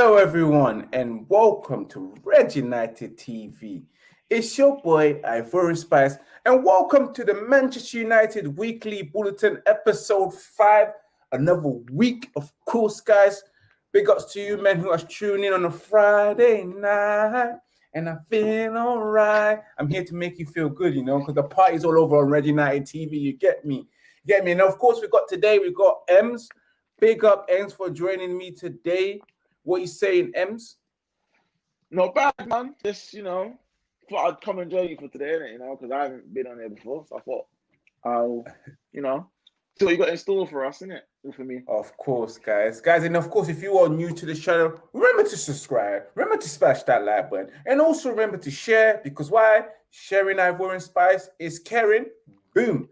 Hello, everyone, and welcome to Red United TV. It's your boy Ivory Spice, and welcome to the Manchester United Weekly Bulletin, episode five. Another week, of course, guys. Big ups to you, men, who are tuning in on a Friday night, and I feel all right. I'm here to make you feel good, you know, because the party's all over on Red United TV. You get me? You get me? And of course, we got today, we got Ems. Big up, Ems, for joining me today. What you saying, Ems? Not bad, man. Just you know, thought I'd come and join you for today, innit? You know, because I haven't been on there before, so I thought I'll, you know, see what you got in store for us, innit? For me. Of course, guys. Guys, and of course, if you are new to the channel, remember to subscribe, remember to smash that like button, and also remember to share because why? Sharing Ivory Spice is caring. Boom.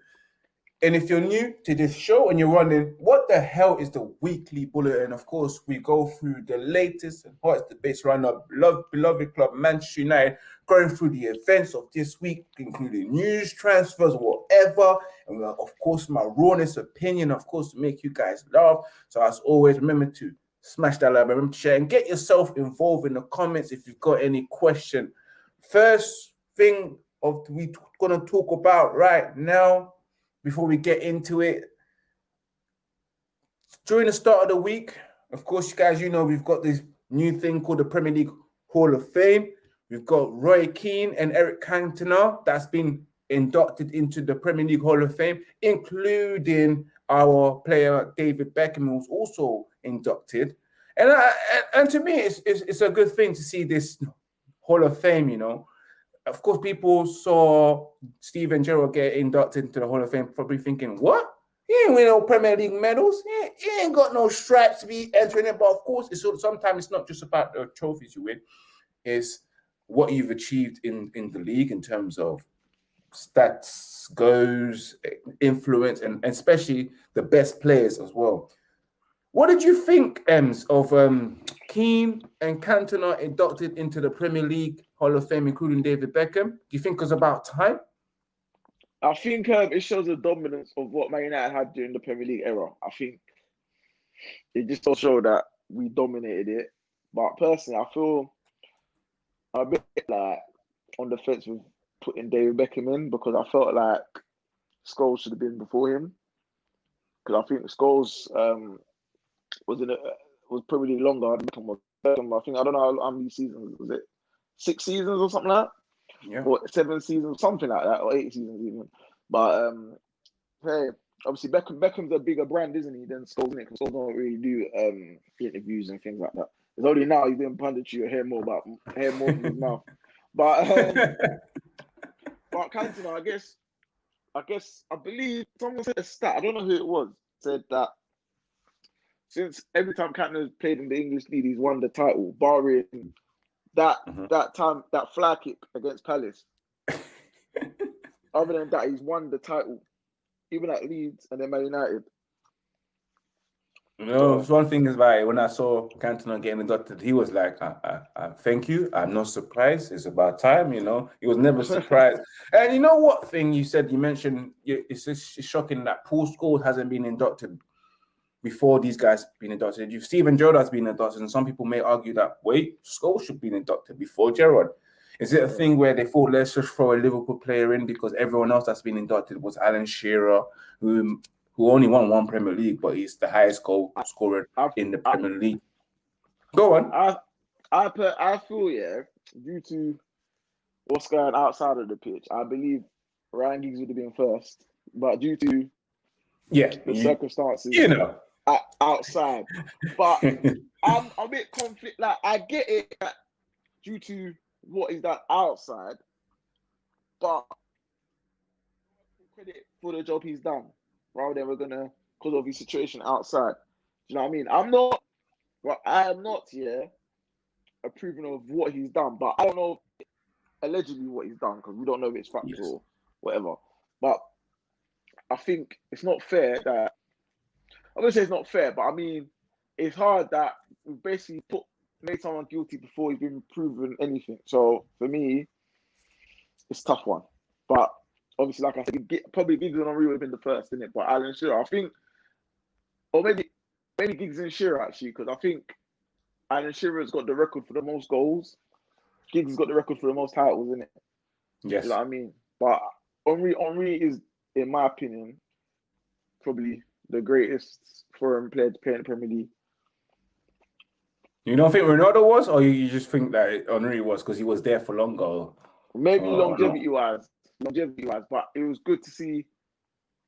And if you're new to this show and you're wondering what the hell is the weekly bulletin, and of course, we go through the latest and hottest debates around our beloved, beloved club, Manchester United, going through the events of this week, including news, transfers, whatever. And uh, of course, my rawness opinion, of course, to make you guys laugh. So as always, remember to smash that like, remember to share, and get yourself involved in the comments if you've got any question. First thing of we're gonna talk about right now before we get into it. During the start of the week, of course, you guys, you know, we've got this new thing called the Premier League Hall of Fame. We've got Roy Keane and Eric Cantona that's been inducted into the Premier League Hall of Fame, including our player David Beckham, who's also inducted. And, I, and to me, it's, it's, it's a good thing to see this Hall of Fame, you know of course, people saw Steven Gerrard get inducted into the Hall of Fame, probably thinking, what? He ain't win no Premier League medals. He ain't, he ain't got no stripes to be entering it. But of course, it's sometimes it's not just about the trophies you win, it's what you've achieved in, in the league in terms of stats, goals, influence, and, and especially the best players as well. What did you think, Ems, of um, Keane and Cantona inducted into the Premier League Hall of Fame, including David Beckham? Do you think it was about time? I think um, it shows the dominance of what Man United had during the Premier League era. I think it just does show that we dominated it. But personally, I feel a bit like on the fence with putting David Beckham in because I felt like Scholes should have been before him. Because I think Scholes um, was in a, was probably longer. I think I don't know how many seasons was it, six seasons or something like that, yeah. or seven seasons, something like that, or eight seasons even. But um, hey, obviously Beckham Beckham's a bigger brand, isn't he? Than Scholes, is Because Scholes don't really do um interviews and things like that. It's only now he's doing punditry you hear more about hear more from his mouth. But um, but Cantona, I guess, I guess I believe someone said a stat. I don't know who it was. Said that since every time Cantona's played in the English league, he's won the title, barring that mm-hmm. that time that flag kick against Palace. Other than that, he's won the title, even at Leeds and then Man United. No, one thing is like when I saw Cantona getting inducted, he was like, I, I, I, "Thank you. I'm not surprised. It's about time." You know, he was never surprised. and you know what thing you said? You mentioned it's just shocking that Paul Scholes hasn't been inducted before these guys been inducted. You've Steven Gerrard has been inducted, and some people may argue that wait, Scholes should be inducted before Gerrard. Is it a thing where they thought let's just throw a Liverpool player in because everyone else that's been inducted was Alan Shearer, who who only won one Premier League, but he's the highest goal scorer I, in the Premier I, League. Go on. I I put, I feel yeah, due to what's going outside of the pitch, I believe Ryan Giggs would have been first, but due to yeah the circumstances, you know, outside. But I'm a bit conflict. Like I get it due to what is that outside, but credit for the job he's done rather than we're gonna because of his situation outside. Do you know what I mean? I'm not. Well, I am not here approving of what he's done, but I don't know allegedly what he's done because we don't know if it's factual yes. or whatever. But I think it's not fair that I'm gonna say it's not fair, but I mean, it's hard that we basically put made someone guilty before he's been proven anything. So for me, it's tough one. But obviously, like I said, get, probably Giggs and Henry would have been the first, in it? But Alan Shearer, I think, or maybe maybe Giggs and Shearer actually, because I think Alan Shearer's got the record for the most goals. Giggs has got the record for the most titles, isn't it? Yes. You know what I mean? But Henry, Henry is, in my opinion, probably the greatest foreign player to play in the Premier League. You don't think Ronaldo was, or you just think that Henry was because he was there for longer? Maybe oh, longevity wise, longevity wise, but it was good to see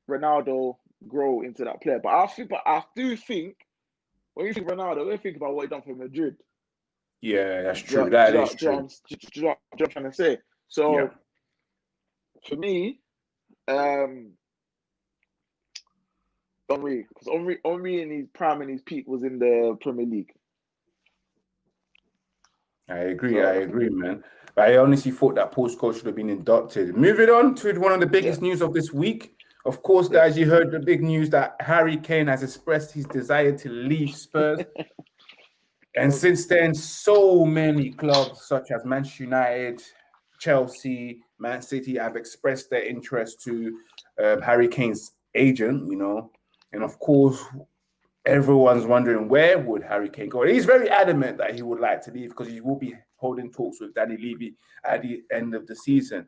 Ronaldo grow into that player. But I think, but I do think when you think Ronaldo, when you think about what he done for Madrid. Yeah, that's true. Do, that do, is do, true. Do, do, what I'm trying to say. So yeah. for me, um, Henry, because Henry, Henry in his prime and his peak was in the Premier League. I agree. So, I agree, man. But I honestly thought that Paul Scholes should have been inducted. Moving on to one of the biggest yeah. news of this week. Of course, guys, you heard the big news that Harry Kane has expressed his desire to leave Spurs. and since then, so many clubs such as Manchester United, Chelsea, Man City have expressed their interest to uh, Harry Kane's agent, you know. And of course, everyone's wondering where would Harry Kane go. He's very adamant that he would like to leave because he will be holding talks with Danny Levy at the end of the season.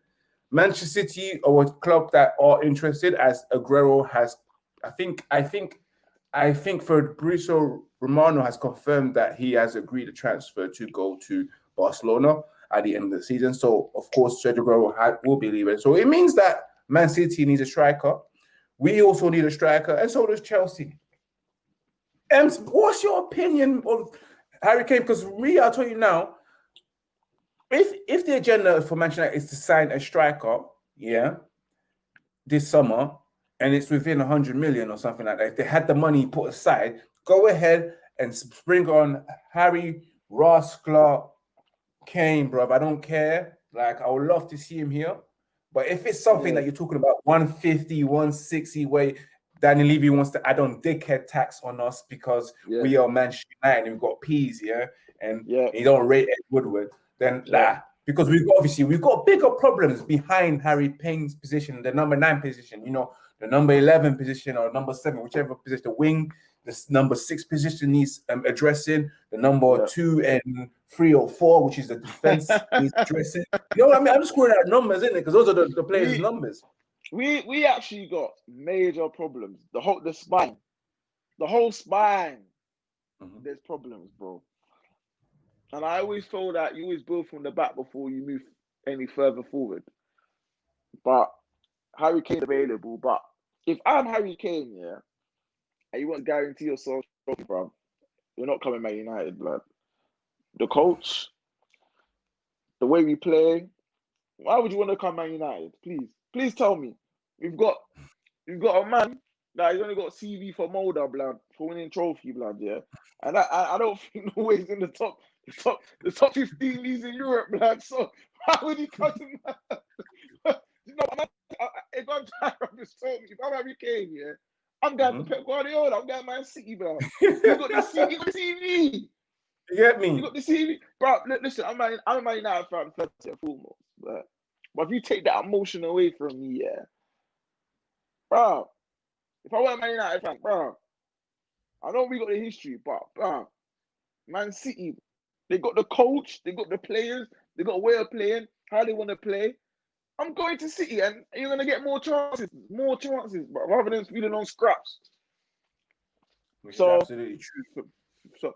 Manchester City are a club that are interested, as Aguero has. I think. I think. I think Fabrizio Romano has confirmed that he has agreed a transfer to go to Barcelona at the end of the season. So, of course, Sergio Aguero will be leaving. So it means that Man City needs a striker. We also need a striker, and so does Chelsea. And what's your opinion of Harry Kane? Because me, I'll tell you now, if if the agenda for Manchester United is to sign a striker, yeah, this summer, and it's within 100 million or something like that, if they had the money put aside, go ahead and bring on Harry Ross Clark Kane, bro. I don't care. Like, I would love to see him here. But if it's something yeah. that you're talking about 150, 160 way, Danny Levy wants to add on dickhead tax on us because yeah. we are Manchester United and we've got peas, yeah, and yeah. you don't rate Ed Woodward then nah, because we've got, obviously we've got bigger problems behind Harry Kane's position, the number nine position, you know, the number 11 position or number seven, whichever position, the wing, the number six position needs um, addressing, the number yeah. two and three or four, which is the defense, needs addressing. You know what I mean? I'm just screwing out numbers, isn't it? Because those are the, the players' we, numbers. We we actually got major problems. The whole the spine, the whole spine. Mm-hmm. There's problems, bro. And I always feel that you always build from the back before you move any further forward. But Harry Kane available. But if I'm Harry Kane, yeah, and you want to guarantee yourself, bro, you're not coming Man United, blood. The coach, the way we play, why would you want to come Man United? Please, please tell me. We've got we've got a man that he's only got CV for Molde, blood, for winning trophy, blood, yeah. And I, I, don't think the ways in the top the top, the top 15 leagues in Europe, blood. So how would he cut him? you know, I'm, I, if I'm trying to understand, if I'm Harry Kane, yeah, I'm going mm-hmm. to Pep Guardiola. I'm going Man City, bro. You got the CV. You got the CV. You get me? You got the CV, bro. Listen, I'm a, I'm a Man United fan first and foremost, but but if you take that emotion away from me, yeah, bro. If I were a Man United fan, bro, I know we got the history, but bro, Man City, they got the coach, they got the players, they got a way of playing, how they want to play. I'm going to City and you're going to get more chances, more chances, but rather than feeding on scraps. Which so, absolutely true. So,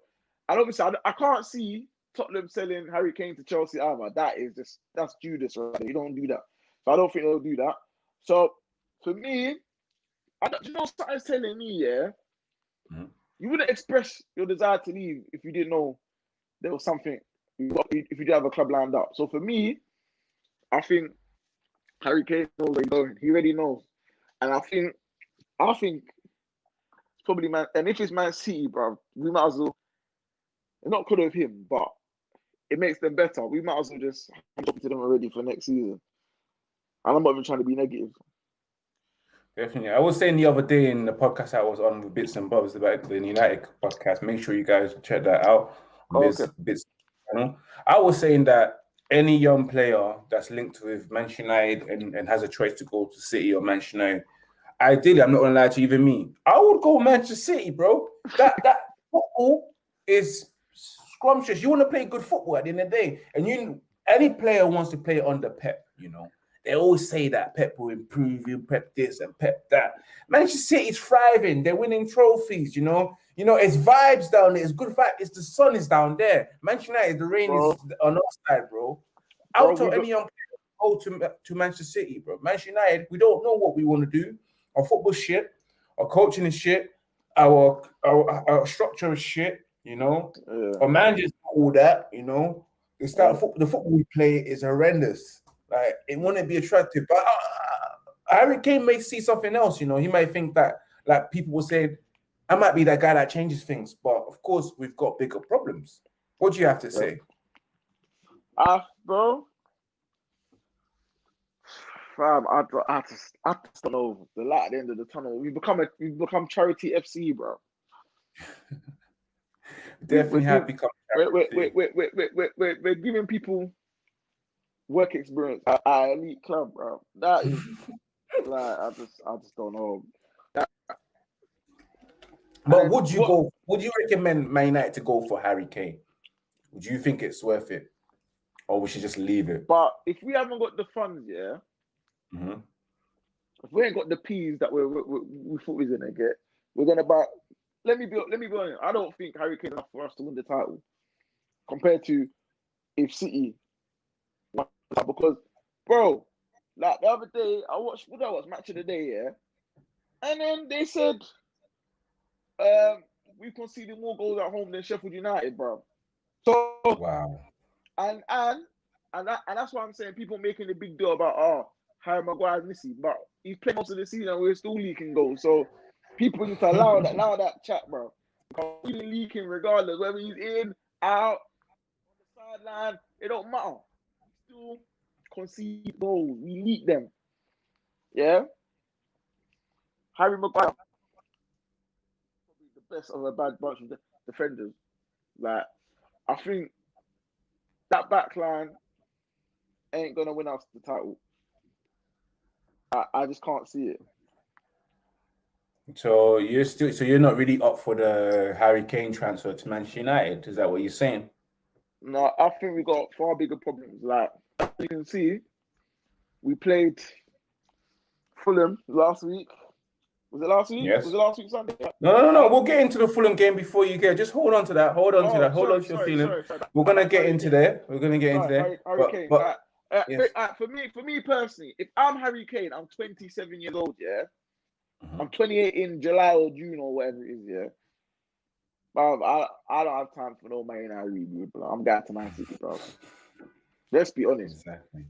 and obviously, I, I can't see Tottenham selling Harry Kane to Chelsea either. That is just, that's Judas right You don't do that. So I don't think they'll do that. So for me, I don't, you know, something's telling me, yeah, mm-hmm. you wouldn't express your desire to leave if you didn't know there was something if you do have a club lined up. So for me, I think Harry Kane knows where he's going. He already knows, and I think I think it's probably man. And if it's Man City, bro, we might as well. Not good of him, but it makes them better. We might as well just jump to them already for next season. And I'm not even trying to be negative. Definitely. I was saying the other day in the podcast I was on with Bits and Bobs about the United podcast. Make sure you guys check that out. Oh, Bits, okay. Bits, I was saying that any young player that's linked with Manchester United and, and has a choice to go to City or Manchester United, ideally, I'm not gonna lie to even me, I would go Manchester City, bro. That that football is scrumptious. You want to play good football at the end of the day, and you any player wants to play under Pep. You know, they always say that Pep will improve you, Pep this and Pep that. Manchester City's thriving. They're winning trophies. You know, you know it's vibes down there. It's good vibe. It's the sun is down there. Manchester United, the rain bro. is on our side, bro. Out of any young player go to to Manchester City, bro. Manchester United, we don't know what we want to do. Our football shit. Our coaching is shit. Our our, our structure is shit. You know, yeah. our managers all that. You know, the style yeah. football, the football we play is horrendous. Like it wouldn't be attractive, but uh, Harry Kane may see something else. You know, he might think that like people will say, I might be that guy that changes things. But of course, we've got bigger problems. What do you have to say? Ah, uh, bro. Fam, I, I just, I just don't know the light at the end of the tunnel. We become a, we become charity FC, bro. Definitely we're, have become. We're, we're, we're, we're, we're, we're giving people work experience at our elite club, bro. That is like I just I just don't know. But would you what, go? Would you recommend Man United to go for Harry Kane? Do you think it's worth it, or we should just leave it? But if we haven't got the funds, yeah. Mm-hmm. If we ain't got the peas that we we, we thought we was gonna get, we're gonna buy. Let me be let me be honest. I don't think Harry Kane enough for us to win the title compared to if City because, bro, like the other day, I watched what I was match of the day, yeah, and then they said, um, we conceded more goals at home than Sheffield United, bro. So wow, and and and that, and that's why I'm saying people making a big deal about oh Harry Maguire's missing, but he's played most of the season. We're still leaking goals, so people need to allow that allow that chat, bro. He's leaking regardless whether he's in, out, on the sideline. It don't matter still concede goals. We leak them. Yeah. Harry Maguire, best of a bad bunch of defenders. Like, I think that back line ain't gonna win us the title. I, I just can't see it. So you're still so you're not really up for the Harry Kane transfer to Manchester United. Is that what you're saying? No, I think we got far bigger problems. Like you can see, we played Fulham last week. Was it last week? Yes. Was it last week Sunday? No, no, no. We'll get into the Fulham game before you get. Just hold on to that. Hold on oh, to that. Hold sorry, on to your sorry, feeling. Sorry, We're gonna get into there. We're gonna get into there. Harry, but, but uh, yes. uh, for me, for me personally, if I'm Harry Kane, I'm 27 years old. Yeah, mm-hmm. I'm 28 in July or June or whatever it is. Yeah, bro, I I don't have time for no Man United bro. I'm going to Man City, bro. Let's be honest. Exactly.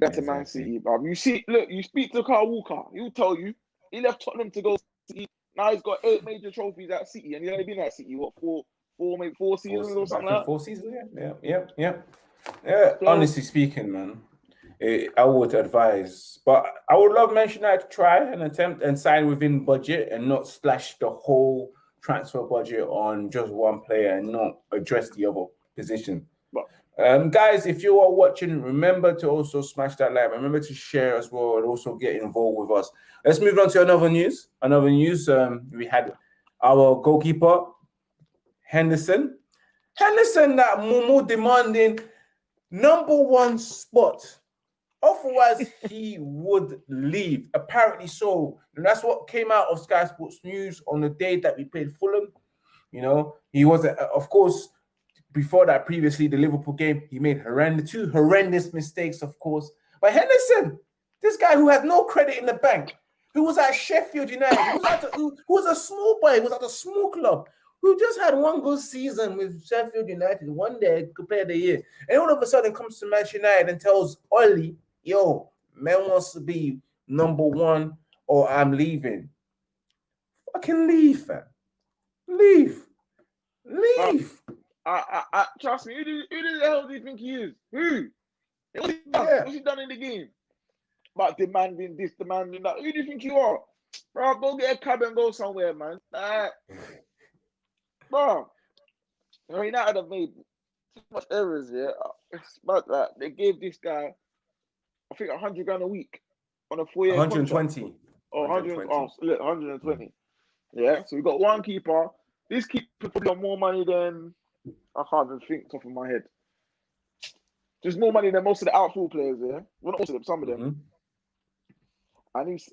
That's exactly. a Man City, bro. You see, look, you speak to Kyle Walker, he'll tell you he left Tottenham to go City. Now he's got eight major trophies at City, and he's only been at City what four, four, maybe four seasons four, or something like that. Four seasons, yeah, yeah, yeah, yeah. So, honestly speaking, man, it, I would advise, but I would love United to try and attempt and sign within budget and not splash the whole transfer budget on just one player and not address the other position. Um, guys, if you are watching, remember to also smash that like. Remember to share as well, and also get involved with us. Let's move on to another news. Another news. Um, we had our goalkeeper Henderson. Henderson, that Momo demanding number one spot. Otherwise, he would leave. Apparently so. And that's what came out of Sky Sports News on the day that we played Fulham. You know, he was, uh, of course, before that, previously the Liverpool game, he made horrendous two horrendous mistakes, of course. But Henderson, this guy who had no credit in the bank, who was at Sheffield United, who was, at a, who, who was a small boy, who was at a small club, who just had one good season with Sheffield United, one day player of the year, and all of a sudden comes to Manchester United and tells Ollie, "Yo, man wants to be number one, or I'm leaving." Fucking leave, fam. Leave. Leave. I, I, I trust me. Who, do, who the hell do you think he is? Who? What's he done? Yeah. What's he done in the game? About demanding this, demanding that. Who do you think you are? Bro, go get a cab and go somewhere, man. Uh, bro, United have made too much errors here. It's about that. They gave this guy, I think, 100 grand a week on a four year 120. Oh, 120. Oh, look, 120. Yeah, so we got one keeper. This keeper probably got more money than I can't even think top of my head. Just more money than most of the outfield players there. Well, not most of them, some of them. Mm-hmm. And he's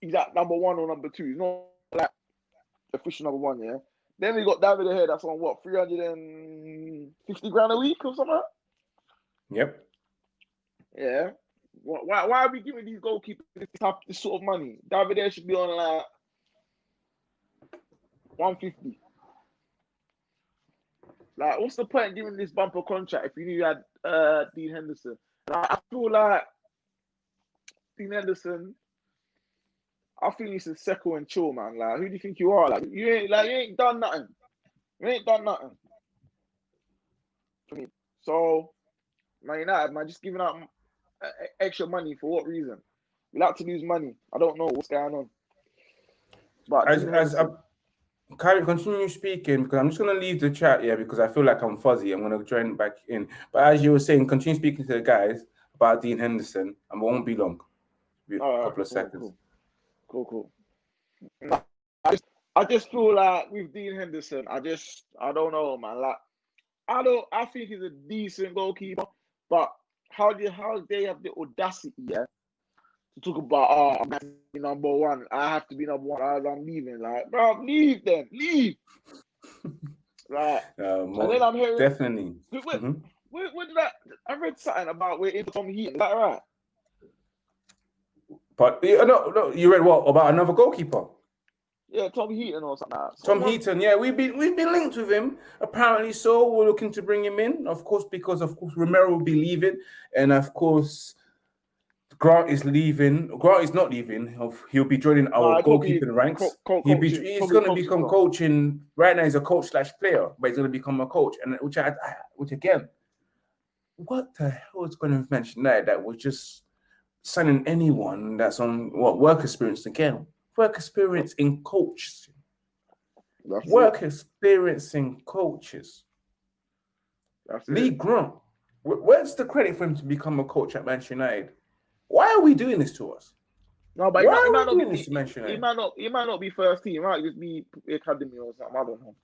he's at number one or number two. He's not like official number one, yeah. Then we got David De Gea that's on what, 350 grand a week or something? Yep. Yeah. Why, why are we giving these goalkeepers this, type, this sort of money? David should be on like 150. Like, what's the point giving this bumper contract if you knew you had uh, Dean Henderson? Like, I feel like Dean Henderson. I think he's a second and chill, man. Like, who do you think you are? Like, you ain't like you ain't done nothing. You ain't done nothing. So, Man United, man, just giving out uh, extra money for what reason? We like to lose money. I don't know what's going on. But as, as I'm, Carry, continue speaking because I'm just going to leave the chat here because I feel like I'm fuzzy. I'm going to join back in. But as you were saying, continue speaking to the guys about Dean Henderson and it won't be long. Be a couple of cool, seconds. Cool, cool. cool. I, just, I just feel like with Dean Henderson, I just, I don't know, man. Like, I don't, I think he's a decent goalkeeper, but how do how they have the audacity, yeah, to talk about oh I'm to be number one. I have to be number one. I'm leaving. Like, bro, leave then. Leave. right. Uh, and then I'm hearing definitely. Wait, wait, mm-hmm. where, where, did I I read something about where into Tom Heaton. Is that right? But no, no, you read what about another goalkeeper? Yeah, Tom Heaton or something. Like Tom Heaton, yeah, we've been we've been linked with him. Apparently, so we're looking to bring him in, of course, because of course Romero will be leaving, and of course Grant is leaving. Grant is not leaving. He'll be joining our goalkeeping ranks. Co- co- he'll be, he's going to become coaching. Right now, he's a coach slash player, but he's going to become a coach. And which I, which again, what the hell is going to mention there that was just signing anyone that's on what work experience again? Work experience in coaches. That's work it. experience in coaches. That's Lee it. Grant. Where's the credit for him to become a coach at Manchester United? Why are we doing this to us? No, but Why he, might, he might not be. He, he, might not. He might not be first team. He might just be academy or something. I don't know.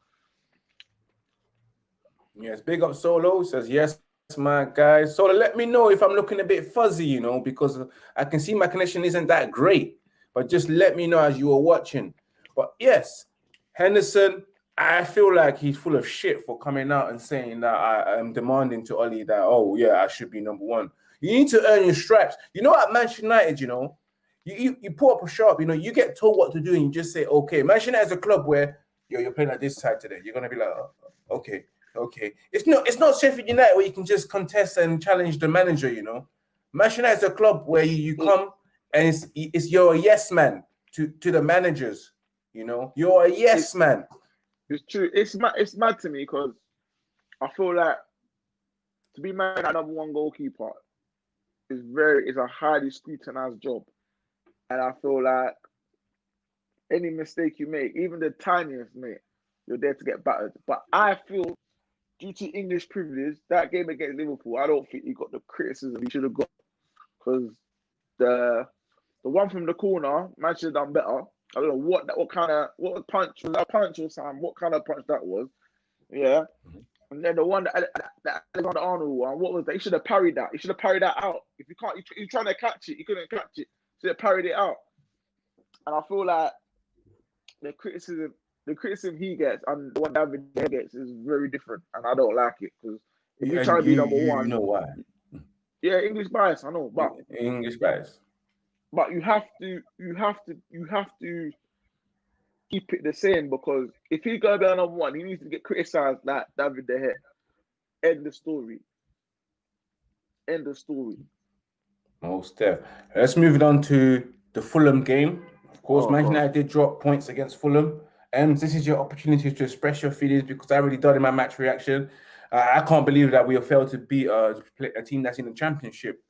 Yes, big up Solo says yes, my guys. Solo, let me know if I'm looking a bit fuzzy, you know, because I can see my connection isn't that great. But just let me know as you are watching. But yes, Henderson, I feel like he's full of shit for coming out and saying that I am demanding to Ollie that, oh yeah, I should be number one. You need to earn your stripes. You know, at Manchester United, you know, you, you, you put up a shop, you know, you get told what to do and you just say, okay. Manchester United is a club where yo, you're playing at this side today. You're gonna be like, oh, okay, okay. It's not it's not Sheffield United where you can just contest and challenge the manager, you know. Manchester United is a club where you, you mm. come and it's it's you're a yes man to, to the managers, you know. You're a yes it's, man. It's true. It's mad, it's mad to me because I feel like to be mad at number one goalkeeper is very is a highly scrutinized job, and I feel like any mistake you make, even the tiniest mate, you're there to get battered. But I feel due to English privilege, that game against Liverpool, I don't think he got the criticism he should have got because the the one from the corner, man should have done better. I don't know what that what kind of what punch was that punch or something, what kind of punch that was. Yeah. And then the one that, that Alexander Arnold one, what was that? He should have parried that. He should have parried that out. If you can't, you're trying to catch it, you couldn't catch it. So have parried it out. And I feel like the criticism, the criticism he gets and the one David gets is very different, and I don't like it because if you're trying to be number you, one, you know why? Yeah, English bias, I know, but English bias. But you have to, you have to, you have to keep it the same because if he go down on one, he needs to get criticized like David De Gea. End the story. End the story. Most def. Let's move it on to the Fulham game. Of course, oh, Manchester United did drop points against Fulham. And um, this is your opportunity to express your feelings because I already done in my match reaction. Uh, I can't believe that we have failed to beat a, a team that's in the championship.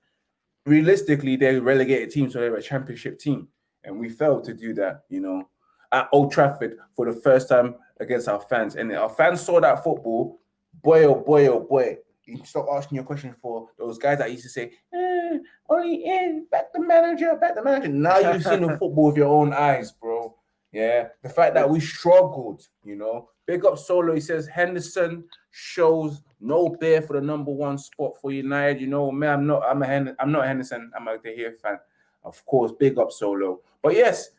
Realistically, they're relegated team, so they're a championship team. And we failed to do that, you know at Old Trafford for the first time against our fans. And our fans saw that football. Boy, oh boy, oh boy. You stop asking your question for those guys that used to say, eh, only in, back the manager, back the manager. Now you've seen the football with your own eyes, bro. Yeah. The fact that we struggled, you know, Big up Solo. He says Henderson shows no bear for the number one spot for United. You know, man, I'm not. I'm a I'm not Henderson. I'm a De Gea fan, of course. Big up Solo. But yes,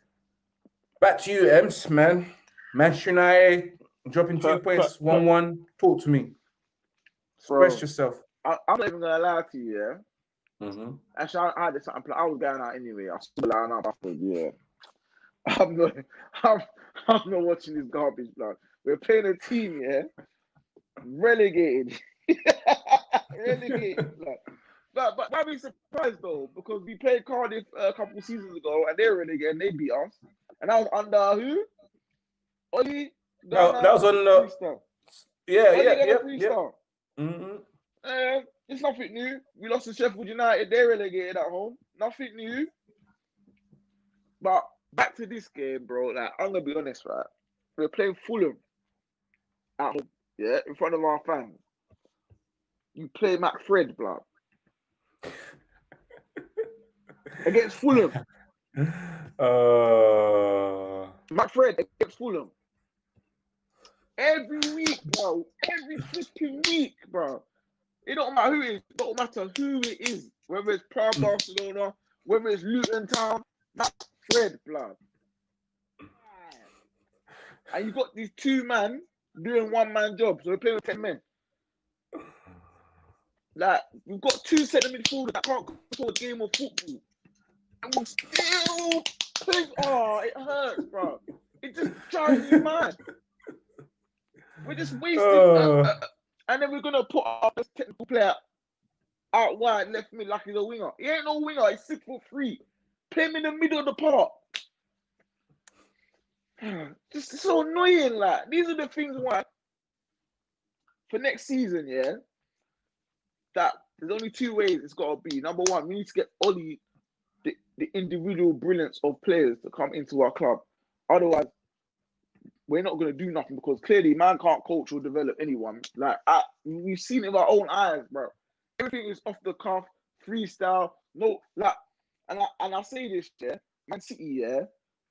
back to you, Ems, man. Manchester United dropping two But- points, but- one one. Talk to me. Bro, Express yourself. I, I'm not even gonna lie to you, yeah. Mm-hmm. Actually, I, I had this. I was going out anyway. I line up. I thought, yeah, I'm not. I'm, I'm not watching this garbage, blood. We're playing a team, yeah, relegated, relegated. blood. But but I'd be surprised though because we played Cardiff a couple seasons ago and they're relegated and they beat us. And I was under who? Oli. No, that was under. Freestyle. Yeah, Oli yeah, yeah, yeah. Mm-hmm. Eh, it's nothing new. We lost to Sheffield United. They're relegated at home. Nothing new. But back to this game, bro. Like I'm gonna be honest, right? We're playing Fulham at home, yeah, in front of our fans. You play McFred, blood, against Fulham. Uh, McFred against Fulham. Every week, bro. Every freaking week, bro. It don't matter who it is. It don't matter who it is. Whether it's Proud Barcelona, whether it's Luton Town, McFred, blood. And you got these two man doing one man job. So we're playing with 10 men. Like, we've got two centre midfielders that can't control a game of football. And we still. Oh, it hurts, bro. It just drives me mad. We're just wasting. Oh. uh, uh, and then we're going to put our best technical player out wide, left mid, like he's a winger. He ain't no winger. He's six foot three. Play him in the middle of the park. Just so annoying, like these are the things why for next season, yeah. That there's only two ways it's gotta be. Number one, we need to get Ollie the, individual brilliance of players to come into our club. Otherwise, we're not gonna do nothing because clearly man can't coach or develop anyone. Like I, we've seen it with our own eyes, bro. Everything is off the cuff, freestyle, no like and I and I say this, yeah, Man City, yeah,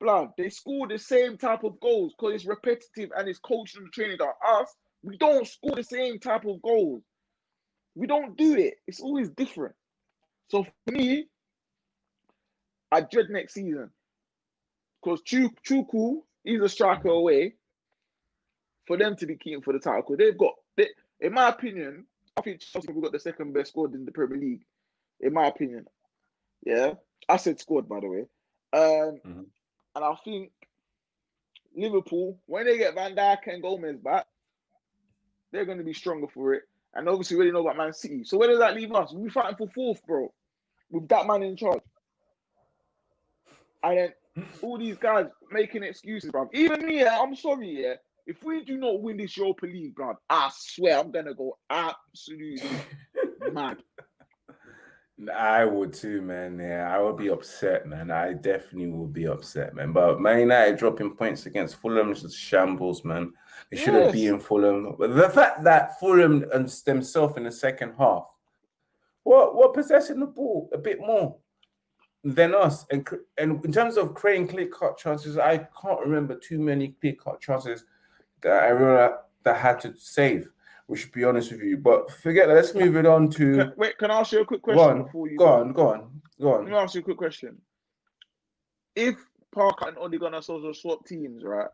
blood, they score the same type of goals because it's repetitive and it's coaching and training. That us, we don't score the same type of goals. We don't do it. It's always different. So for me, I dread next season because Chu Chuku, he's a striker away for them to be keen for the title. Because they've got, they, in my opinion, I think Chelsea have got the second best squad in the Premier League. In my opinion, yeah, I said squad by the way. Um, Mhm. and I think Liverpool, when they get Van Dijk and Gomez back, they're going to be stronger for it. And obviously, we already know about Man City. So where does that leave us? We're fighting for fourth, bro, with that man in charge. And then all these guys making excuses, bro. Even me, I'm sorry, yeah. If we do not win this Europa League, bro, I swear I'm gonna go absolutely mad. I would too, man. Yeah, I would be upset, man. I definitely would be upset, man. But Man United dropping points against Fulham is just shambles, man. They should have Yes. beaten Fulham. But the fact that Fulham and themselves in the second half, what what possessing the ball a bit more than us, and and in terms of creating clear cut chances, I can't remember too many clear cut chances that I remember that had to save. We should be honest with you, but forget that. Let's move it on to Can- Wait, can I ask you a quick go question on, before you go on, go on, go Let me ask you a quick question. If Parker and Ole Gunnar Solskjaer swap teams, right?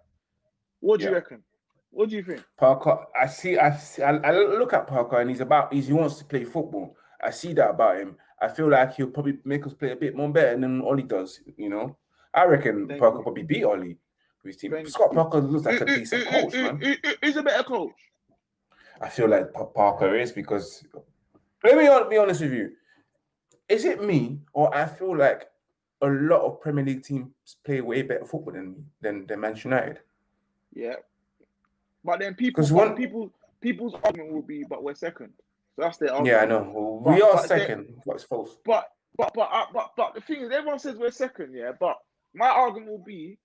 What do you reckon? What do you think? Parker, I see, I, see, I, I look at Parker and he's about, he's, he wants to play football. I see that about him. I feel like he'll probably make us play a bit more better than Ollie does. You know, I reckon Thank Parker you. probably beat Ollie with his team. Thank Scott. Parker looks like a decent coach, man. who- a better coach? I feel like Parker is because let me be honest with you. Is it me or I feel like a lot of Premier League teams play way better football than than, than Manchester United? Yeah. But then people, one- people, people's argument will be, but we're second. So that's their Yeah, I argument. know. We But- are but they- second. What's false? But but but uh, but but the thing is, everyone says we're second, yeah. But my argument will be,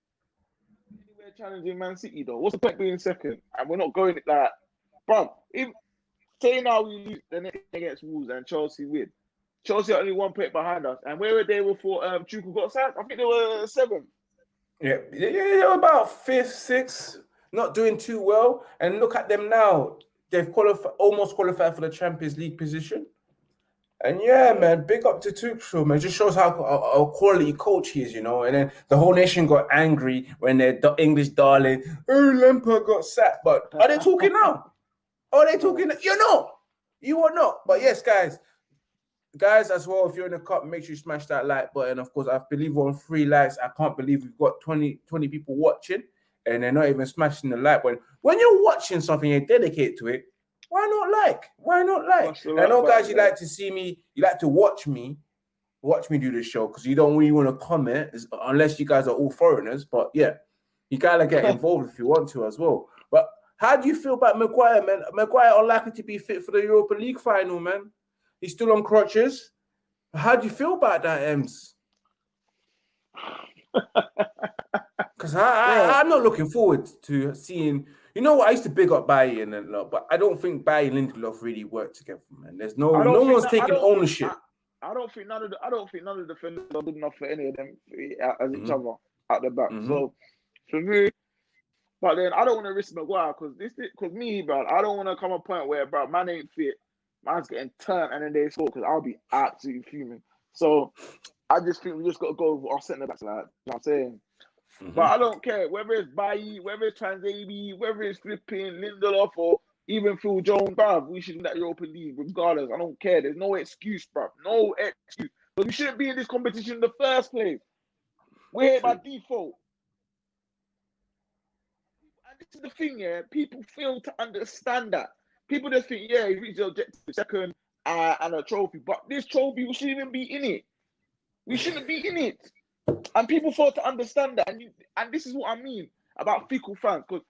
we're challenging Man City though. What's the point being second? And we're not going like, bro. If say now we lose the next against Wolves and Chelsea win, Chelsea are only one point behind us. And where were they before um Chuku got sacked? I think they were seventh. Yeah, yeah, yeah, yeah, about fifth, sixth. not doing too well. And look at them now. They've qualified, almost qualified for the Champions League position. And yeah, man, big up to Tuchel, man. Just shows how a, quality coach he is, you know. And then the whole nation got angry when their English darling, oh, Lampard got sacked. But are they talking now? Are they talking? You know, you are not. But yes, guys, guys, as well, if you're in the cup, make sure you smash that like button. Of course, I believe we're on three likes. I can't believe we've got 20, 20 people watching and they're not even smashing the like button. When you're watching something, you're dedicated to it why not like? Why not like? I know, guys, you like to see me, you like to watch me, watch me do this show because you don't really want to comment unless you guys are all foreigners. But yeah, you gotta get involved if you want to as well. But how do you feel about Maguire, man? Maguire unlikely to be fit for the Europa League final, man. He's still on crutches. How do you feel about that, Ems? Because I, I, I'm not looking forward to seeing you know what? I used to big up and a lot, but I don't think Bailly and Lindelof really work together, man. There's no no one's that, taking ownership. I, I, don't think none of the I don't think none of the defenders are good enough for any of them uh, as mm-hmm. each other at the back. Mm-hmm. So for me, but then I don't want to risk Maguire because this because me, bro, I don't want to come a point where bro, man ain't fit, man's getting turned and then they score because I'll be absolutely fuming. So I just think we just got to go with our centre backs, like you know what I'm saying. Mm-hmm. But I don't care whether it's Bailly, whether it's Tuanzebe, whether it's flipping Lindelof or even Phil Jones, bruv. We should win that Europa League regardless. I don't care. There's no excuse, bruv. No excuse. But we shouldn't be in this competition in the first place. We're here by default. And this is the thing, yeah. People fail to understand that. People just think, yeah, he reached the objective second uh, and a trophy. But this trophy, we shouldn't even be in it. We shouldn't be in it. And people fail to understand that. And, you, and this is what I mean about fickle fans. Because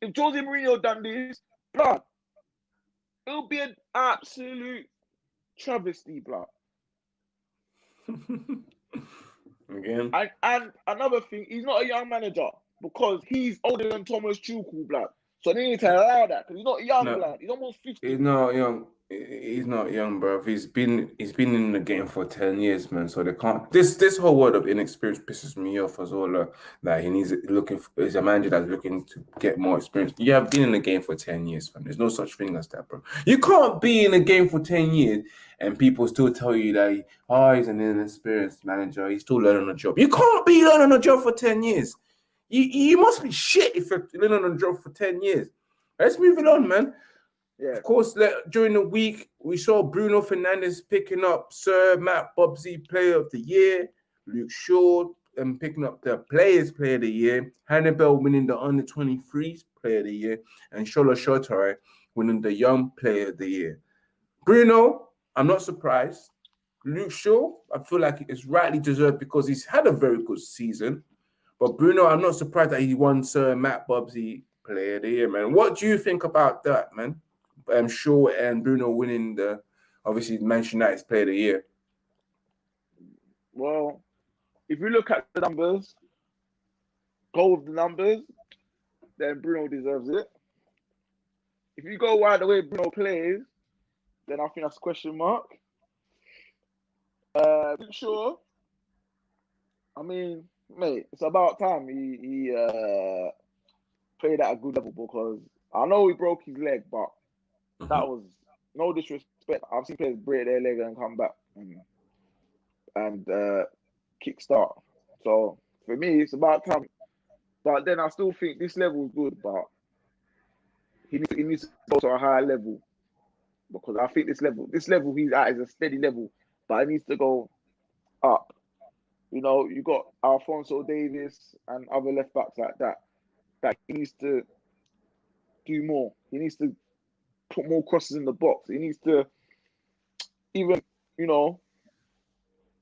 if Jose Mourinho done this, blood, it'll be an absolute travesty, blood. Again. And, and another thing, he's not a young manager because he's older than Thomas Tuchel, blood. So they need to allow that because he's not young, no, blood. He's almost 50. He's not young he's not young, bro. He's been he's been in the game for ten years, man. So they can't. This this whole word of inexperience pisses me off as well. Uh, that he needs looking for, is a manager that's looking to get more experience. You have been in the game for ten years, man. There's no such thing as that, bro. You can't be in the game for ten years and people still tell you that oh he's an inexperienced manager. He's still learning a job. You can't be learning a job for ten years. You you must be shit if you're learning a job for ten years. Let's move it on, man. Yeah. Of course, during the week, we saw Bruno Fernandes picking up Sir Matt Busby Player of the Year, Luke Shaw um, picking up the Players Player of the Year, Hannibal winning the Under 23s Player of the Year, and Shola Shoretire winning the Young Player of the Year. Bruno, I'm not surprised. Luke Shaw, I feel like it's rightly deserved because he's had a very good season. But Bruno, I'm not surprised that he won Sir Matt Busby Player of the Year, man. What do you think about that, man? Um, Shaw and Bruno winning the obviously Manchester United's Player of the Year? Well, if you look at the numbers, go with the numbers, then Bruno deserves it. If you go wide the way Bruno plays, then I think that's question mark. Uh, sure. I mean, mate, it's about time he he uh, played at a good level because I know he broke his leg, but Mm-hmm. That was no disrespect. I've seen players break their leg and come back and, and uh, kick start. So for me, it's about time. But then I still think this level is good, but he needs, he needs to go to a higher level because I think this level, this level he's at is a steady level, but it needs to go up. You know, you got Alphonso Davies and other left backs like that. That he needs to do more. He needs to put more crosses in the box. He needs to even, you know,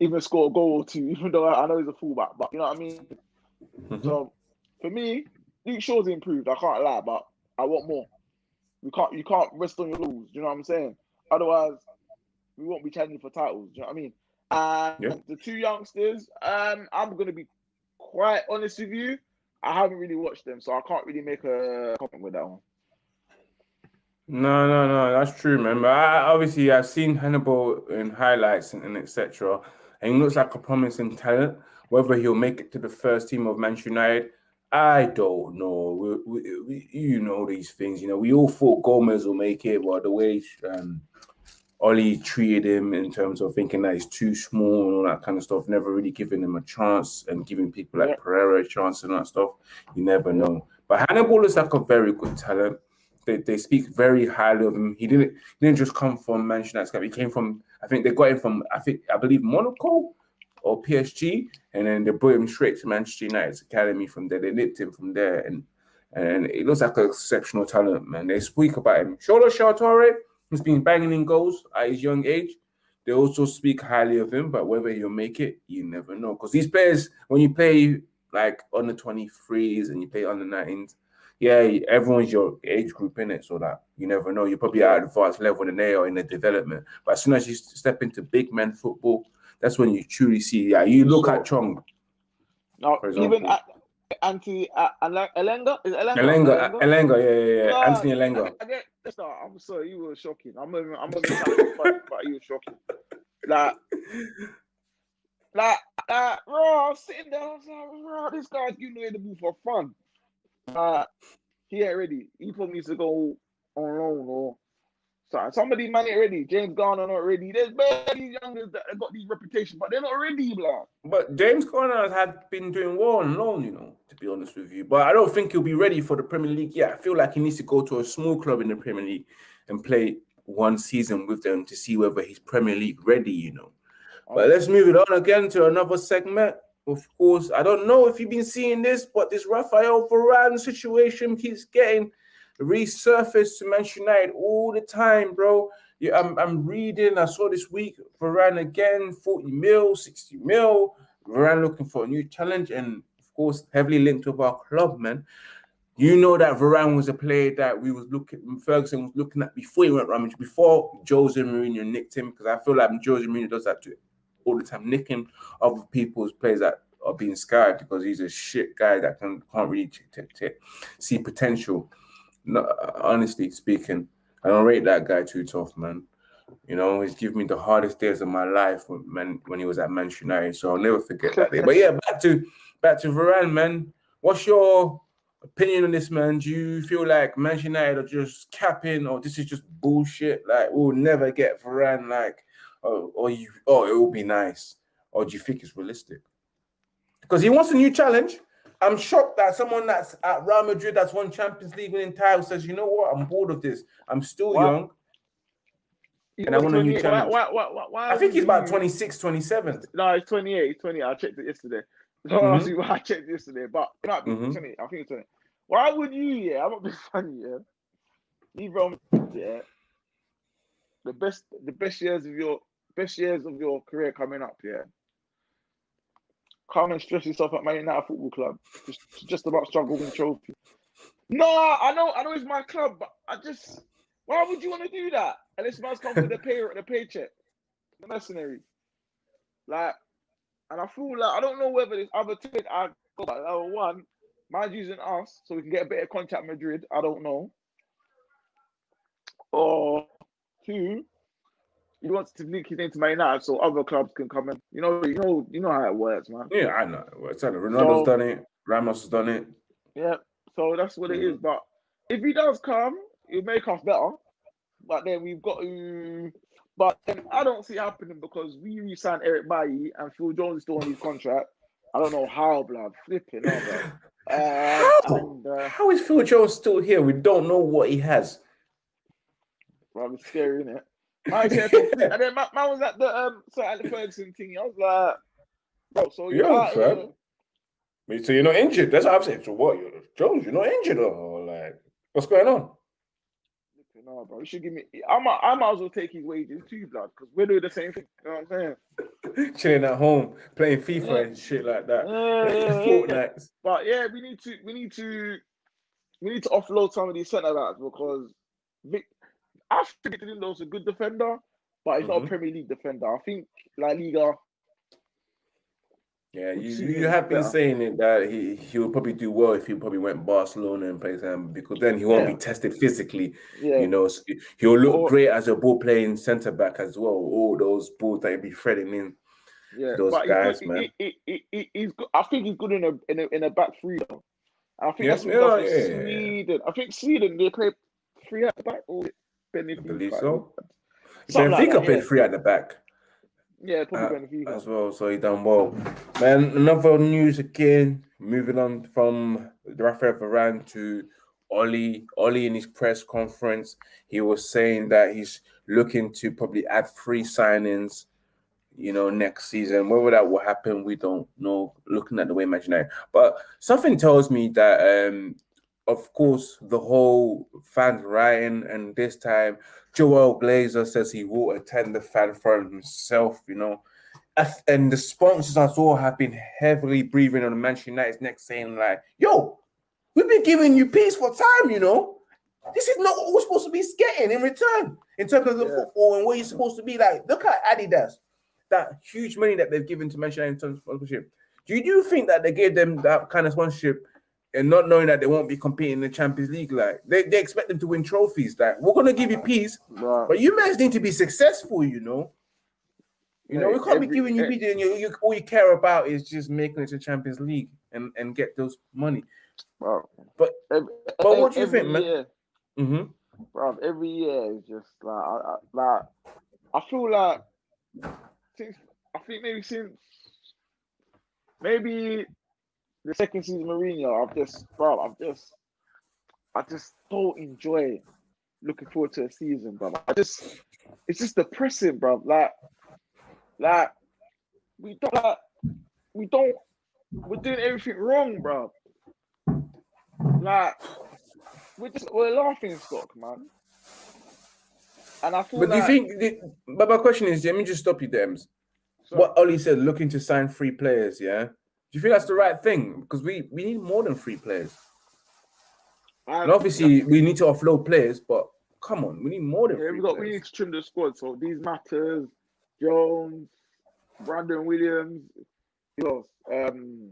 even score a goal or two, even though I know he's a fullback, but you know what I mean? Mm-hmm. So for me, Luke Shaw's improved, I can't lie, but I want more. You can't you can't rest on your laurels, you know what I'm saying? Otherwise, we won't be challenging for titles, you know what I mean? And yeah. the two youngsters, um, I'm gonna be quite honest with you. I haven't really watched them, so I can't really make a comment with that one. No, no, no, that's true, man. But I, obviously, I've seen Hannibal in highlights and, and etc. And he looks like a promising talent. Whether he'll make it to the first team of Manchester United, I don't know. We, we, we, you know these things. You know, we all thought Gomes will make it, but the way um, Ollie treated him in terms of thinking that he's too small and all that kind of stuff, never really giving him a chance and giving people like yeah. Pereira a chance and that stuff. You never know. But Hannibal is like a very good talent. They, they speak very highly of him. He didn't he didn't just come from Manchester United. He came from I think they got him from I think I believe Monaco or PSG, and then they brought him straight to Manchester United's academy from there. They nipped him from there, and and it looks like an exceptional talent, man. They speak about him. Shoretire has been banging in goals at his young age. They also speak highly of him, but whether he'll make it, you never know. Because these players, when you play like under 23s and you play under 19s, yeah, everyone's your age group in it, so that you never know. You're probably at advanced level than they are in the development. But as soon as you step into big men football, that's when you truly see. Yeah, you look at Chong. No, even at Anthony uh, Elanga is Elanga. Elanga, Elanga, yeah, yeah, yeah. No, Anthony Elanga. I, I get, I'm sorry, you were shocking. I'm even, I'm even but you were shocking. Like, like, uh, bro, I was sitting there. I was like, bro, this guy's giving away the move for fun. Uh, he ain't ready. He probably needs to go on loan or sorry, some of these man ready. James Garner not ready. There's barely youngers that have got these reputation, but they're not ready, blah. But James Garner has been doing well on loan, you know, to be honest with you. But I don't think he'll be ready for the Premier League. Yeah, I feel like he needs to go to a small club in the Premier League and play one season with them to see whether he's Premier League ready, you know. But let's move it on again to another segment. Of course, I don't know if you've been seeing this, but this Rafael Varane situation keeps getting resurfaced to Manchester United all the time, bro. Yeah, I'm, I'm reading. I saw this week Varane again, 40 mil, 60 mil. Varane looking for a new challenge, and of course, heavily linked with our club, man. You know that Varane was a player that we was looking, Ferguson was looking at before he went Ramage, before Jose Mourinho nicked him, because I feel like Jose Mourinho does that to all the time, nicking other people's players that are being scared because he's a shit guy that can, can't really see potential no, honestly speaking, I don't rate that guy too tough, man. You know, he's given me the hardest days of my life when when he was at Manchester United. So I'll never forget that day. But yeah, back to back to Varane, man. What's your opinion on this, man? Do you feel like Manchester United are just capping, or this is just bullshit? Like we'll never get Varane, like, or, or you, oh, it will be nice, or do you think it's realistic? Because he wants a new challenge. I'm shocked that someone that's at Real Madrid that's won Champions League winning title says, you know what, I'm bored of this. I'm still young. and I want a new challenge. Why, why, why, why I think he's about 26, 27. No, he's 28. He's 28. I checked it yesterday. Mm-hmm. I checked yesterday, but it might be mm-hmm. 20. I think it's 20. Why would you, yeah? I'm not being funny, yeah. Leave Real yeah. The best, the best years of your best years of your career coming up, yeah come and stress yourself at Man United Football Club. Just, just about struggle with trophy. No, I know, I know it's my club, but I just, why would you want to do that? And this man's come with the pay, the paycheck, the mercenary. Like, and I feel like I don't know whether this other team I got level one, man's using us so we can get a better contact Madrid. I don't know. Or two, he wants to link his name to Man United so other clubs can come in. You know, you know, you know how it works, man. Yeah, I know. It's Ronaldo's so, done it. Ramos has done it. Yeah, so that's what it is. But if he does come, it'll make us better. But then we've got to. But then I don't see it happening because we re-signed Eric Bailly and Phil Jones is still on his contract. I don't know how, blood. Flipping, blood. Uh, how? And, uh, how is Phil Jones still here? We don't know what he has. It's scary, isn't it? And then my, man was at the um Sir Alex Ferguson thing. I was like, bro, so you're yeah, out here. So you're not injured. That's what I'm saying. So what? You're Jones, you're not injured or like what's going on? No, bro. You should give me. I might, I might as well take his wages too, blood, because we're doing the same thing. You know what I'm saying? Chilling at home, playing FIFA yeah. and shit like that. Yeah, yeah, but yeah, we need to, we need to, we need to offload some of these centre backs because Vic, I think Lindor's a good defender, but he's mm-hmm. not a mm-hmm. Premier League defender. I think La Liga. Yeah, you, you have been better. saying it that he he will probably do well if he probably went Barcelona and plays him because then he won't yeah. be tested physically. Yeah. You know, so he'll look or, great as a ball playing centre back as well. All those balls that he'll be threading in. Yeah, those guys, he, man. He, he, he's good. I think he's good in a in a, in a back three though. I think that's what yeah, yeah. Sweden. I think Sweden they play three at the back or I Benfica. believe so. Something like Benfica that, played yeah. three at the back. Yeah, probably Uh, Benfica. as well, so he done well. Man, another news again. Moving on from Rafael Varane to Oli. Oli in his press conference, he was saying that he's looking to probably add three signings. You know, next season. Whether that will happen, we don't know. Looking at the way Manchester United, but something tells me that, um, of course, the whole fans rioting, and this time Joel Glazer says he will attend the fan forum himself. You know, and the sponsors as well have been heavily breathing on Manchester United's neck, saying like, "Yo, we've been giving you peace for time. You know, this is not what we're supposed to be getting in return in terms of the Yeah. football and what you're supposed to be like. Look at Adidas, that huge money that they've given to Manchester United in terms of sponsorship. Do you think that they gave them that kind of sponsorship?" And not knowing that they won't be competing in the Champions League, like they, they expect them to win trophies. Like we're gonna give you peace, Right. but you guys need to be successful, you know. You know, we can't be giving you eh, beating. You, you, all you care about is just making it to Champions League and, and get those money. Bro. But- every, but what do you every think, man? Year, hmm bro, every year is just like, I, I, like I feel like since I think maybe since maybe the second season Mourinho, I've just, bro, I've just, I just don't enjoy looking forward to a season, bro. I just, it's just depressing, bro. Like, like we don't, like, we don't, we're doing everything wrong, bro. Like, we're just, we're laughing stock, man. And I feel But do you think? the- But my question is, let me just stop you, Dems. so- What Ollie said, looking to sign three players. Yeah. Do you think that's the right thing? Because we we need more than three players. I- And obviously, we need to offload players, but come on, we need more than Yeah, three we got we need to trim the squad. So these matters, Jones, Brandon Williams, who else? Um,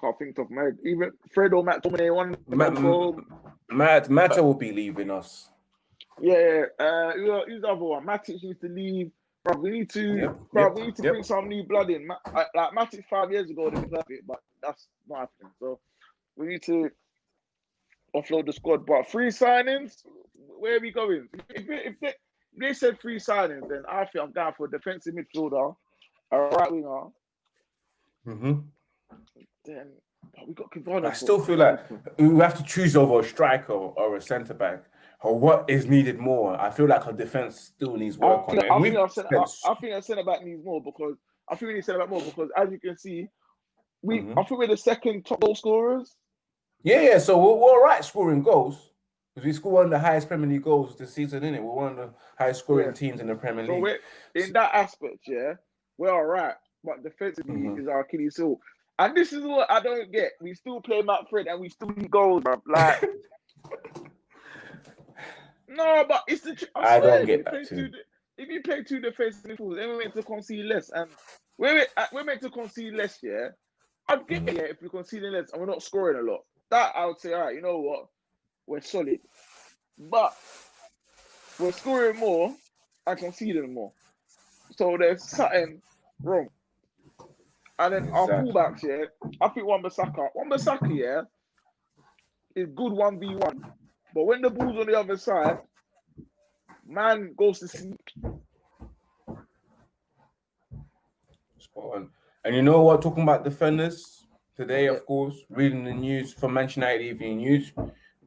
can't think of my even Fred or Matt Domine one. Matt, Matt Matter will be leaving us. yeah, uh, who's the other one? Matic needs to leave. Bro, we need to, Yep, bro, yep, we need to yep. bring some new blood in. Ma- like Matic five years ago, they it, but that's not happening. So we need to offload the squad. But free signings, where are we going? If, they- if, they, if they said free signings, then I think I'm going for a defensive midfielder, a right winger. hmm Then but we got Kivana. I still feel like we have to choose over a striker or a centre back. Or what is needed more? I feel like our defense still needs I work on think, it. I think our centre, I, I think back needs more because I think we need centre back more because as you can see, we Mhm. I think we're the second top goal scorers. Yeah, yeah. So we're, we're all right scoring goals because we score one of the highest Premier League goals this season, innit? We're one of the highest scoring Yeah. teams in the Premier So League. we're in that aspect, yeah, we're all right. But defensively Mhm. is our Achilles heel. And this is what I don't get. We still play McFred and we still need goals, bro. Like no, but it's the tr- I don't get if you that too. If you play two defensive midfielders, then we're meant to concede less, and we're meant- uh, we're meant to concede less. Yeah, I'd get Mhm. it yeah, if we're conceding less and we're not scoring a lot. That I would say, all right, you know what, we're solid, but we're scoring more and conceding more. So there's something wrong. And then our Exactly. fullbacks, yeah, I think Wan Bissaka, Wan Bissaka, yeah, is good one v one, but when the ball's on the other side, man goes to sleep. Spot on. And you know what? Talking about defenders today, of course, reading the news from Manchester United Evening News.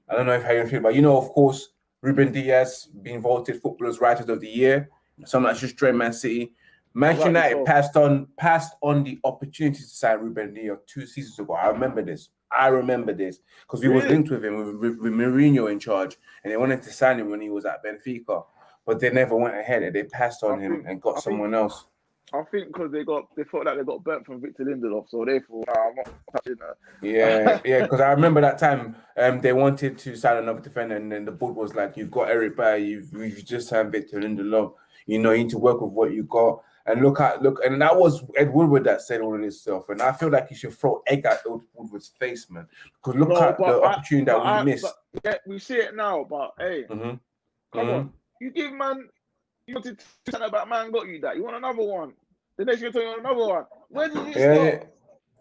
I don't know if how you feel, but you know, of course, Ruben Dias being voted Footballers Writers of the Year. Something that's just joined Man City. Manchester United passed on passed on the opportunity to sign Ruben Dias two seasons ago. I remember this. I remember this because we was linked with him with, with, with Mourinho in charge, and they wanted to sign him when he was at Benfica, but they never went ahead and they passed on I him think- and got I think- someone else. I think because they got they felt like they got burnt from Victor Lindelof, so therefore nah, I'm not touching that. Yeah, yeah, because I remember that time um they wanted to sign another defender, and then the board was like, "You've got Eric Bailly, you've you've just signed Victor Lindelof. You know, you need to work with what you got." And look at look, and that was Ed Woodward that said all of this stuff, and I feel like you should throw egg at Ed Woodward's face, man. Because look No, at the I- opportunity that we I- missed. yeah, we see it now, but hey, Mhm, come mhm. on, you give man, you wanted to tell about man got you that. You want another one. The next year, you want another one. Where did you Yeah, yeah.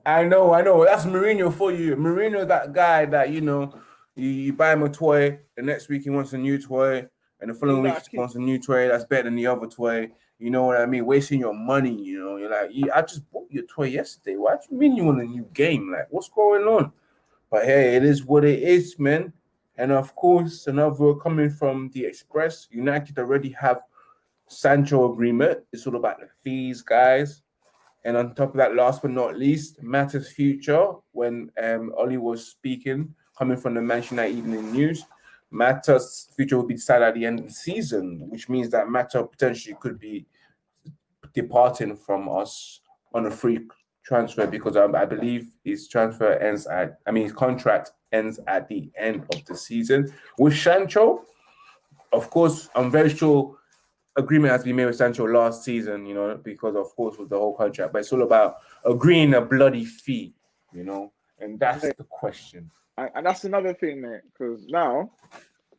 I know, I know. That's Mourinho for you. Mourinho, that guy that you know, you, you buy him a toy, the next week he wants a new toy, and the following week he wants a new toy that's better than the other toy. You know what I mean? Wasting your money. You know, you're like, yeah, I just bought your toy yesterday. Why do you mean you want a new game? Like, what's going on? But hey, it is what it is, man. And of course, another coming from the Express, United already have Sancho agreement. It's all about the fees, guys. And on top of that, last but not least, Mata's future. When um, Ollie was speaking, coming from the Manchester United Evening News, Mata's future will be decided at the end of the season, which means that Mata potentially could be departing from us on a free transfer because um, I believe his transfer ends at, I mean, his contract ends at the end of the season. With Sancho, of course, I'm very sure agreement has been made with Sancho last season, you know, because of course with the whole contract, but it's all about agreeing a bloody fee, you know, and that's the question. And that's another thing, mate, because now,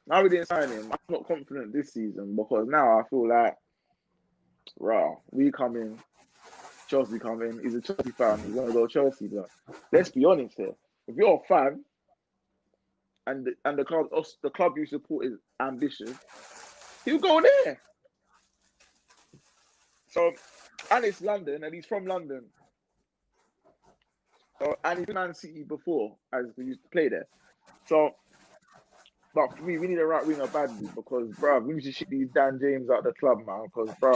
now we didn't sign him. I'm not confident this season because now I feel like, wow, we come in, Chelsea come in. He's a Chelsea fan. He's gonna go Chelsea, but let's be honest here. If you're a fan, and the, and the club the club you support is ambitious, he'll go there. So, and it's London, and he's from London. So, and he's been Man City before, as we used to play there. So, but for me, we need a right winger badly because, bro, we need to ship these Dan James out of the club, man. Because, bro,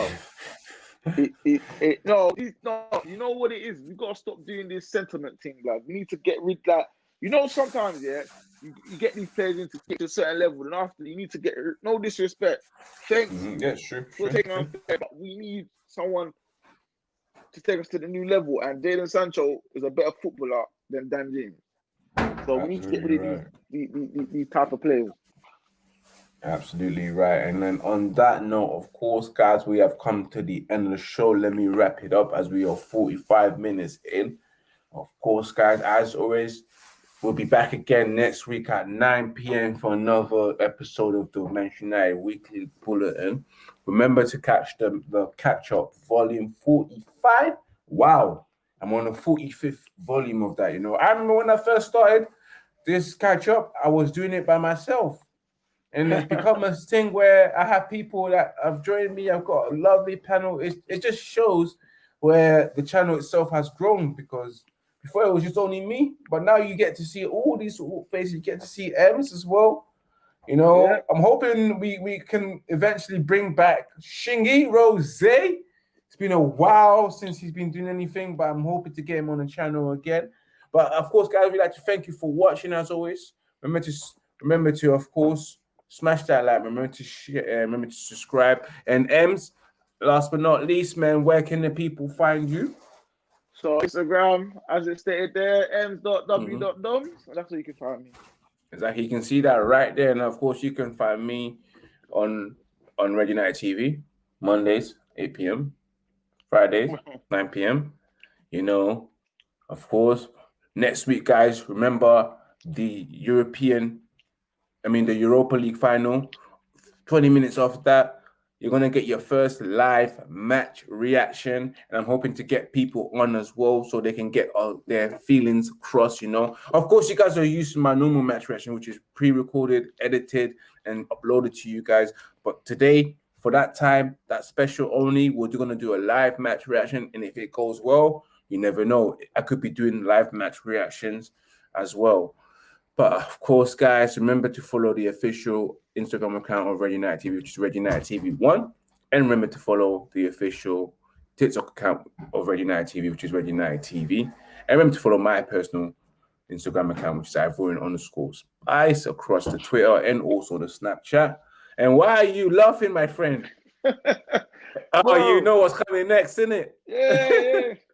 it, it, it, no, it's not. You know what it is? We gotta stop doing this sentiment thing, like we need to get rid that. You know, sometimes, yeah, you, you get these players into get to a certain level, and after you need to get no disrespect. Thanks. Mm-hmm. Yeah, sure. For taking on, but we need someone to take us to the new level. And Jadon Sancho is a better footballer than Dan James. So Absolutely we need to get rid of right. these, these, these, these type of players. Absolutely right. And then on that note, of course, guys, we have come to the end of the show. Let me wrap it up as we are 45 minutes in. Of course, guys, as always, we'll be back again next week at 9 p.m. for another episode of the Manchester United Weekly Bulletin. Remember to catch the, the catch up volume 45. Wow, I'm on the 45th volume of that. You know, I remember when I first started this catch up, I was doing it by myself. And it's become a thing where I have people that have joined me. I've got a lovely panel. It, it just shows where the channel itself has grown because before it was just only me, but now you get to see all these faces. You get to see M's as well. You know, yeah. I'm hoping we we can eventually bring back Shingy Rose. It's been a while since he's been doing anything, but I'm hoping to get him on the channel again. But of course, guys, we'd like to thank you for watching as always. Remember to remember to, of course, smash that like. Remember to share. Uh, remember to subscribe. And M's, last but not least, man, where can the people find you? So Instagram, as it stated there, m's.w.dom. Mm-hmm. That's where you can find me. Exactly. You can see that right there. And of course, you can find me on on Red United TV Mondays, 8 p.m. Fridays, 9 p.m. You know, of course, next week, guys, remember the European, I mean, the Europa League final. 20 minutes after that, you're going to get your first live match reaction. And I'm hoping to get people on as well so they can get all their feelings across, you know. Of course, you guys are used to my normal match reaction, which is pre-recorded, edited, and uploaded to you guys. But today, for that time, that special only, we're going to do a live match reaction. And if it goes well, you never know. I could be doing live match reactions as well. But of course, guys, remember to follow the official Instagram account of Red United TV, which is Red United TV One, and remember to follow the official TikTok account of Red United TV, which is Red United TV, and remember to follow my personal Instagram account, which is Ivorian underscore Spice, across the Twitter and also the Snapchat. And why are you laughing, my friend? oh, you know what's coming next, isn't it? Yeah, yeah.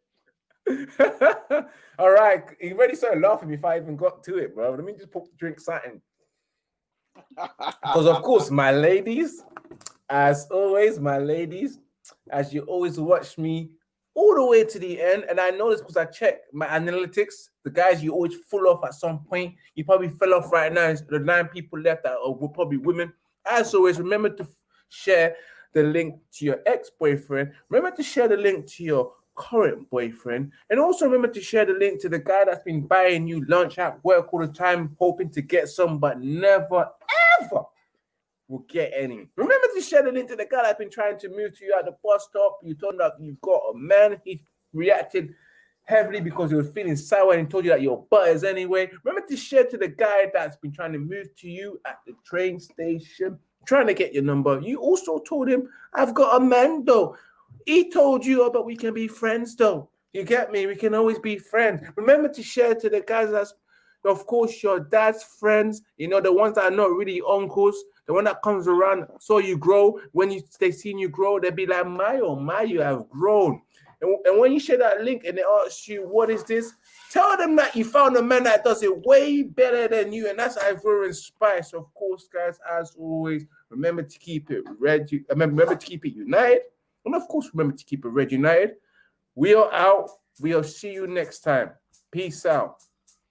All right, he already started laughing before I even got to it, bro. Let me just put drink something. Because of course, my ladies, as always, my ladies, as you always watch me all the way to the end, and I know this because I check my analytics. The guys you always fall off at some point. You probably fell off right now. The nine people left that were probably women. As always, remember to share the link to your ex-boyfriend. Remember to share the link to your current boyfriend. And also remember to share the link to the guy that's been buying you lunch at work all the time, hoping to get some, but never ever will get any. Remember to share the link to the guy that's been trying to move to you at the bus stop. You told him you've got a man. He reacted heavily because he was feeling sour and told you that your butt is anyway. Remember to share to the guy that's been trying to move to you at the train station, trying to get your number. You also told him, I've got a man though. He told you, oh, but we can be friends though. You get me? We can always be friends. Remember to share to the guys that's, of course, your dad's friends, you know, the ones that are not really uncles, the one that comes around, so you grow. When you they seen you grow, they'll be like, my oh my, you have grown. And, and when you share that link and they ask you, what is this? Tell them that you found a man that does it way better than you. And that's Ivorian Spice. Of course, guys, as always, remember to keep it red. Remember to keep it united. And of course, remember to keep it red united. We are out. We'll see you next time. Peace out.